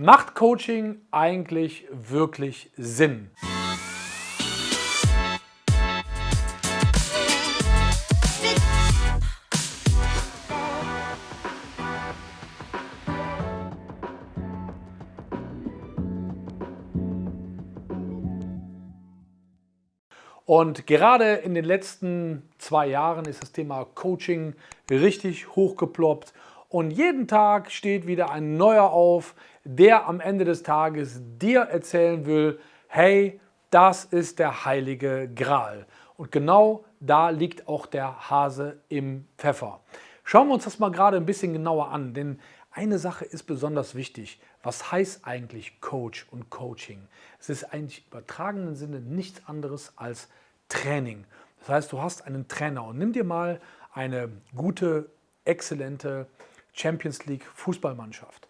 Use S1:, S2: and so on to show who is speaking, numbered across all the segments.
S1: Macht Coaching eigentlich wirklich Sinn? Und gerade in den letzten zwei Jahren ist das Thema Coaching richtig hochgeploppt. Und jeden Tag steht wieder ein neuer auf, der am Ende des Tages dir erzählen will, hey, das ist der heilige Gral. Und genau da liegt auch der Hase im Pfeffer. Schauen wir uns das mal gerade ein bisschen genauer an, denn eine Sache ist besonders wichtig. Was heißt eigentlich Coach und Coaching? Es ist eigentlich im übertragenen Sinne nichts anderes als Training. Das heißt, du hast einen Trainer und nimm dir mal eine gute, exzellente Champions League Fußballmannschaft.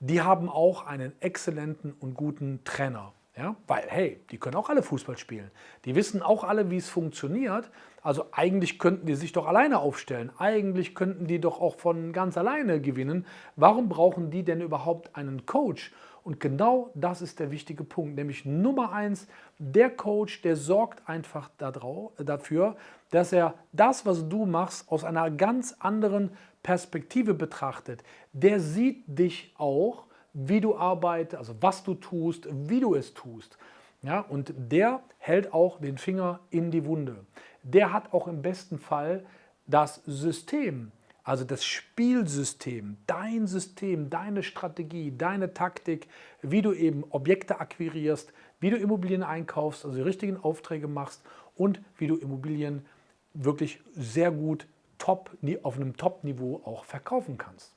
S1: Die haben auch einen exzellenten und guten Trainer. Ja? Weil, hey, die können auch alle Fußball spielen. Die wissen auch alle, wie es funktioniert. Also eigentlich könnten die sich doch alleine aufstellen. Eigentlich könnten die doch auch von ganz alleine gewinnen. Warum brauchen die denn überhaupt einen Coach? Und genau das ist der wichtige Punkt, nämlich Nummer eins, der Coach, der sorgt einfach dafür, dass er das, was du machst, aus einer ganz anderen Perspektive betrachtet. Der sieht dich auch, wie du arbeitest, also was du tust, wie du es tust. Ja, und der hält auch den Finger in die Wunde. Der hat auch im besten Fall das System, also das Spielsystem, dein System, deine Strategie, deine Taktik, wie du eben Objekte akquirierst, wie du Immobilien einkaufst, also die richtigen Aufträge machst und wie du Immobilien wirklich sehr gut top, auf einem Top-Niveau auch verkaufen kannst.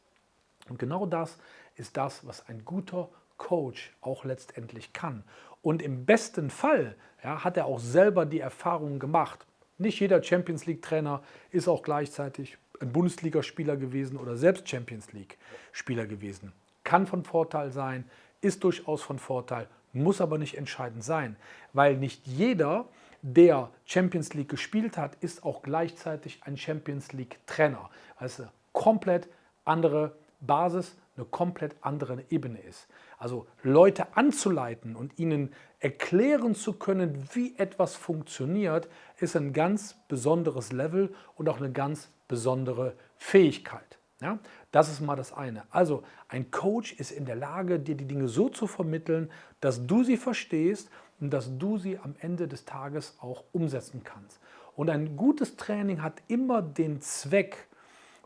S1: Und genau das ist das, was ein guter Coach auch letztendlich kann. Und im besten Fall ja, hat er auch selber die Erfahrung gemacht. Nicht jeder Champions League Trainer ist auch gleichzeitig ein Bundesligaspieler gewesen oder selbst Champions League-Spieler gewesen. Kann von Vorteil sein, ist durchaus von Vorteil, muss aber nicht entscheidend sein, weil nicht jeder, der Champions League gespielt hat, ist auch gleichzeitig ein Champions League-Trainer. Also eine komplett andere Basis, eine komplett andere Ebene ist. Also Leute anzuleiten und ihnen erklären zu können, wie etwas funktioniert, ist ein ganz besonderes Level und auch eine ganz besondere Fähigkeit. Ja, das ist mal das eine. Also ein Coach ist in der Lage, dir die Dinge so zu vermitteln, dass du sie verstehst dass du sie am Ende des Tages auch umsetzen kannst. Und ein gutes Training hat immer den Zweck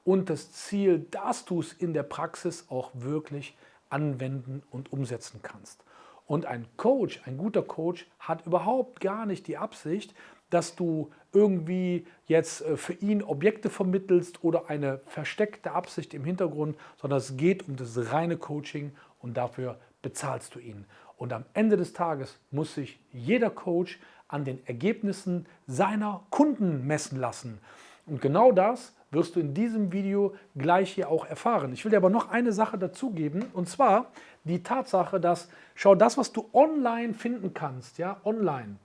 S1: und das Ziel, dass du es in der Praxis auch wirklich anwenden und umsetzen kannst. Und ein Coach, ein guter Coach, hat überhaupt gar nicht die Absicht, dass du irgendwie jetzt äh, für ihn Objekte vermittelst oder eine versteckte Absicht im Hintergrund, sondern es geht um das reine Coaching und dafür bezahlst du ihn. Und am Ende des Tages muss sich jeder Coach an den Ergebnissen seiner Kunden messen lassen. Und genau das wirst du in diesem Video gleich hier auch erfahren. Ich will dir aber noch eine Sache dazugeben und zwar die Tatsache, dass, schau, das, was du online finden kannst, ja, online,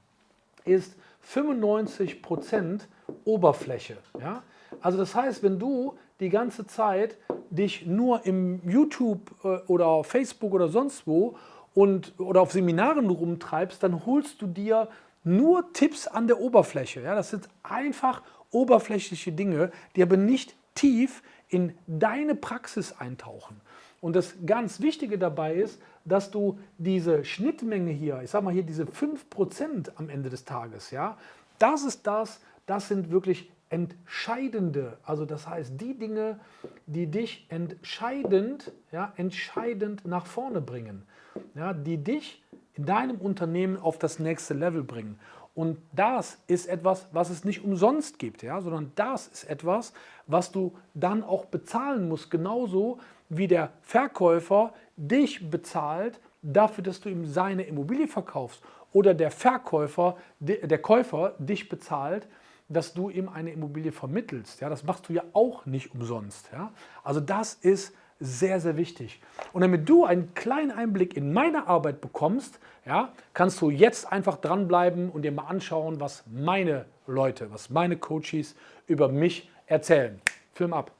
S1: ist 95% Oberfläche. Ja? Also das heißt, wenn du die ganze Zeit dich nur im YouTube äh, oder Facebook oder sonst wo und, oder auf Seminaren rumtreibst, dann holst du dir nur Tipps an der Oberfläche. Ja? Das sind einfach oberflächliche Dinge, die aber nicht tief in deine Praxis eintauchen. Und das ganz Wichtige dabei ist, dass du diese Schnittmenge hier, ich sage mal hier diese 5% am Ende des Tages, ja, das ist das, das sind wirklich entscheidende, also das heißt die Dinge, die dich entscheidend, ja, entscheidend nach vorne bringen, ja, die dich in deinem Unternehmen auf das nächste Level bringen. Und das ist etwas, was es nicht umsonst gibt, ja, sondern das ist etwas, was du dann auch bezahlen musst, genauso wie der Verkäufer dich bezahlt dafür, dass du ihm seine Immobilie verkaufst oder der Verkäufer, der Käufer dich bezahlt, dass du ihm eine Immobilie vermittelst. Ja, das machst du ja auch nicht umsonst. Ja? Also das ist sehr, sehr wichtig. Und damit du einen kleinen Einblick in meine Arbeit bekommst, ja, kannst du jetzt einfach dranbleiben und dir mal anschauen, was meine Leute, was meine Coaches über mich erzählen. Film ab.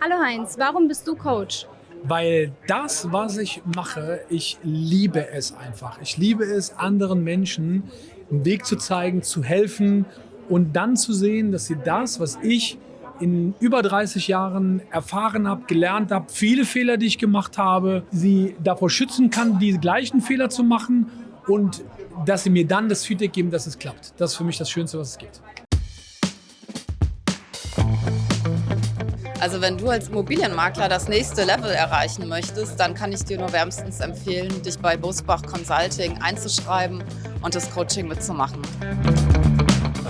S2: Hallo Heinz, warum bist du Coach?
S1: Weil das, was ich mache, ich liebe es einfach. Ich liebe es, anderen Menschen einen Weg zu zeigen, zu helfen und dann zu sehen, dass sie das, was ich in über 30 Jahren erfahren habe, gelernt habe, viele Fehler, die ich gemacht habe, sie davor schützen kann, die gleichen Fehler zu machen und dass sie mir dann das Feedback geben, dass es klappt. Das ist für mich das Schönste, was es gibt.
S2: Also wenn du als Immobilienmakler das nächste Level erreichen möchtest, dann kann ich dir nur wärmstens empfehlen, dich bei Bosbach Consulting einzuschreiben und das Coaching mitzumachen.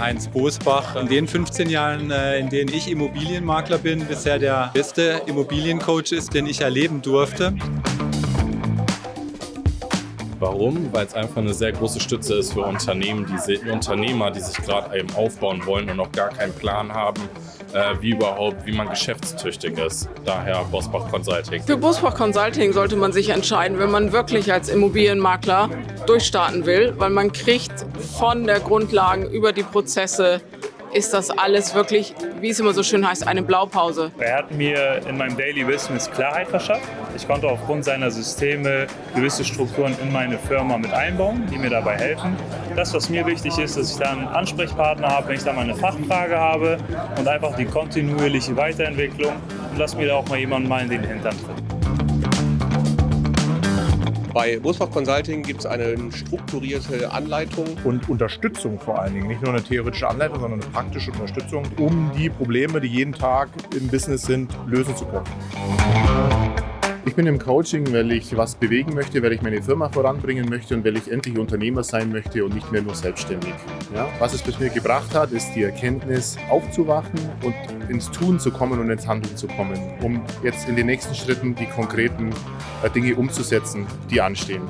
S3: Heinz Bosbach. In den 15 Jahren, äh, in denen ich Immobilienmakler bin, bisher der beste Immobiliencoach ist, den ich erleben durfte.
S4: Warum? Weil es einfach eine sehr große Stütze ist für Unternehmen, die Unternehmer, die sich gerade eben aufbauen wollen und noch gar keinen Plan haben, äh, wie überhaupt, wie man geschäftstüchtig ist. Daher Bosbach Consulting.
S5: Für Bosbach Consulting sollte man sich entscheiden, wenn man wirklich als Immobilienmakler durchstarten will, weil man kriegt von der Grundlagen über die Prozesse ist das alles wirklich, wie es immer so schön heißt, eine Blaupause.
S6: Er hat mir in meinem Daily Business Klarheit verschafft. Ich konnte aufgrund seiner Systeme gewisse Strukturen in meine Firma mit einbauen, die mir dabei helfen. Das, was mir wichtig ist, dass ich da einen Ansprechpartner habe, wenn ich da mal eine Fachfrage habe und einfach die kontinuierliche Weiterentwicklung und lass mir da auch mal jemanden mal in den Hintern treten.
S7: Bei Bosbach Consulting gibt es eine strukturierte Anleitung.
S8: Und Unterstützung vor allen Dingen. Nicht nur eine theoretische Anleitung, sondern eine praktische Unterstützung, um die Probleme, die jeden Tag im Business sind, lösen zu können. Ich bin im Coaching, weil ich was bewegen möchte, weil ich meine Firma voranbringen möchte und weil ich endlich Unternehmer sein möchte und nicht mehr nur selbstständig. Ja? Was es bis mir gebracht hat, ist die Erkenntnis, aufzuwachen und ins Tun zu kommen und ins Handeln zu kommen, um jetzt in den nächsten Schritten die konkreten äh, Dinge umzusetzen, die anstehen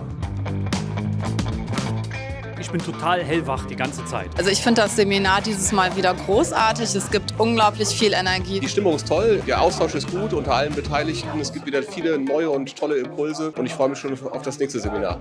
S9: ich bin total hellwach die ganze Zeit.
S2: Also ich finde das Seminar dieses Mal wieder großartig. Es gibt unglaublich viel Energie.
S7: Die Stimmung ist toll, der Austausch ist gut unter allen Beteiligten. Es gibt wieder viele neue und tolle Impulse und ich freue mich schon auf das nächste Seminar.